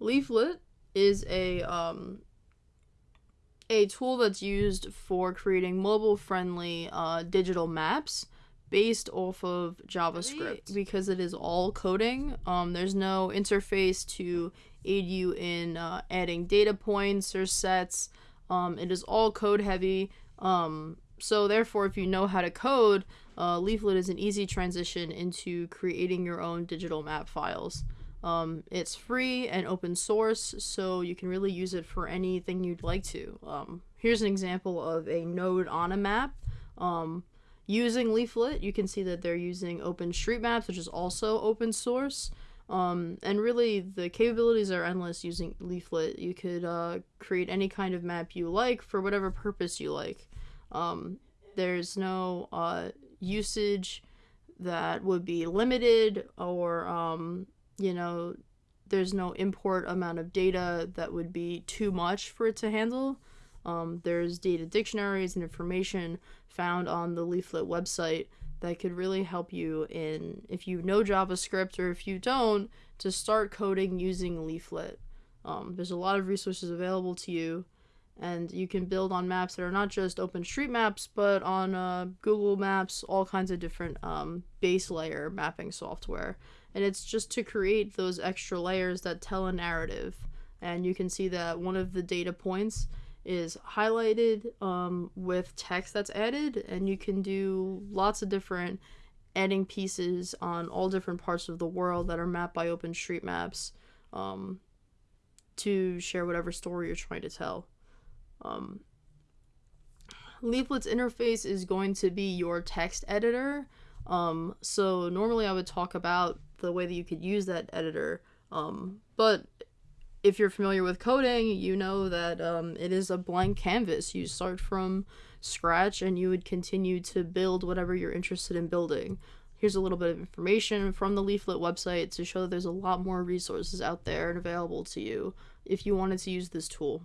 Leaflet is a um, a tool that's used for creating mobile friendly uh, digital maps based off of JavaScript because it is all coding. Um, there's no interface to aid you in uh, adding data points or sets. Um, it is all code heavy. Um, so therefore, if you know how to code, uh, Leaflet is an easy transition into creating your own digital map files. Um, it's free and open source, so you can really use it for anything you'd like to. Um, here's an example of a node on a map. Um, using Leaflet, you can see that they're using OpenStreetMaps, which is also open source. Um, and really, the capabilities are endless using Leaflet. You could uh, create any kind of map you like for whatever purpose you like. Um, there's no uh, usage that would be limited or um, you know there's no import amount of data that would be too much for it to handle. Um, there's data dictionaries and information found on the leaflet website that could really help you in if you know javascript or if you don't to start coding using leaflet. Um, there's a lot of resources available to you and you can build on maps that are not just OpenStreetMaps, but on uh, Google Maps, all kinds of different um, base layer mapping software. And it's just to create those extra layers that tell a narrative. And you can see that one of the data points is highlighted um, with text that's added, and you can do lots of different adding pieces on all different parts of the world that are mapped by OpenStreetMaps um, to share whatever story you're trying to tell. Um, Leaflet's interface is going to be your text editor. Um, so normally I would talk about the way that you could use that editor. Um, but if you're familiar with coding, you know that um, it is a blank canvas. You start from scratch and you would continue to build whatever you're interested in building. Here's a little bit of information from the Leaflet website to show that there's a lot more resources out there and available to you if you wanted to use this tool.